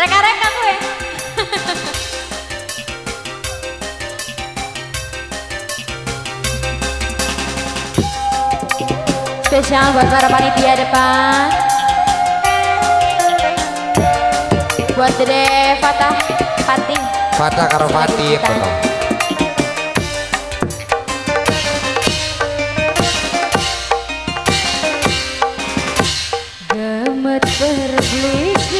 Reka-reka gue. Spesial buat para panitia depan. Buat Dede Fatah Pating. Fatah karo Fatih. Gemet berblik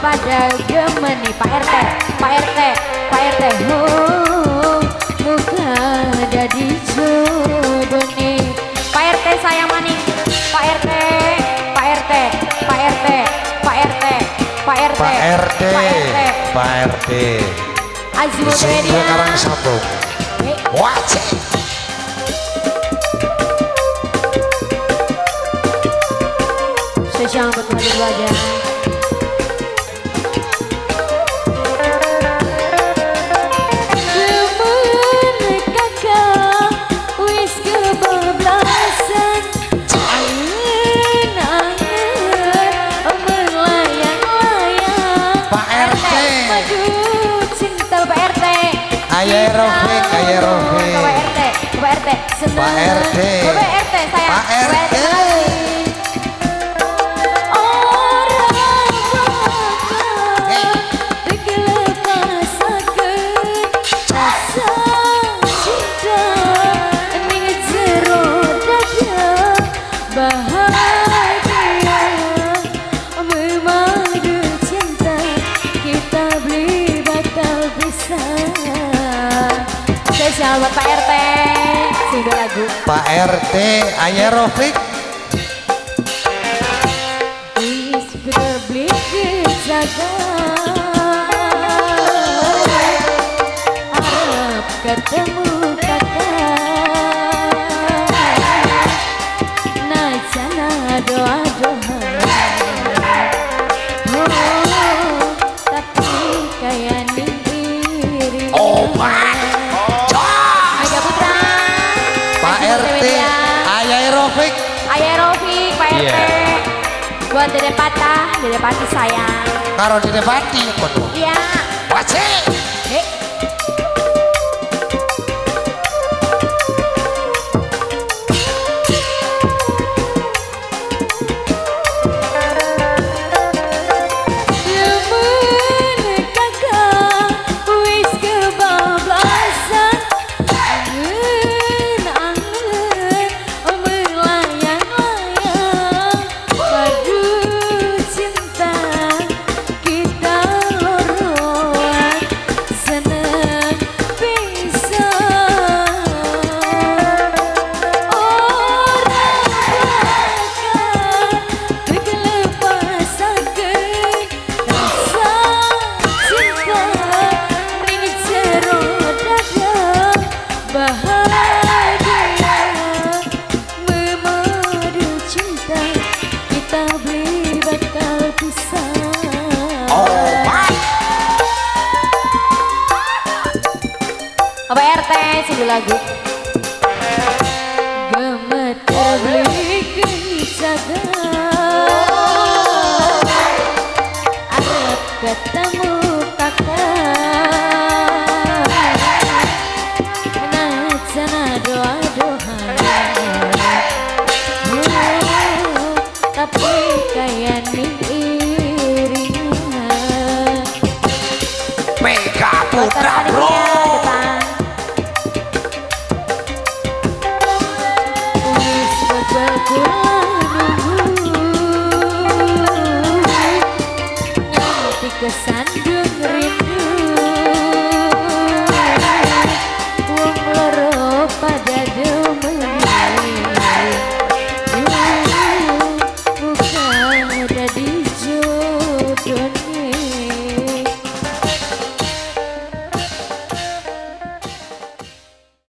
pada gemeni Pak RT Pak RT Pak RT Oh Muka jodoh nih Pak RT sayang maning Pak RT Pak RT Pak RT Pak RT Pak RT Pak RT, Pak RT. Azimut Sing Media karang sambung. Hei, Wajib. Spesial buat teman dulu Ayah Rofik, ayah Rofik. Pak RT Pak RT Pak RT. Pak RT sayang Pak RT. Spesial buat Pak RT Sudah lagu. Pak RT, ayah Rofik. Buat Dede Patah, Dede Pati sayang Karo di Pati betul. Iya Wajib. lago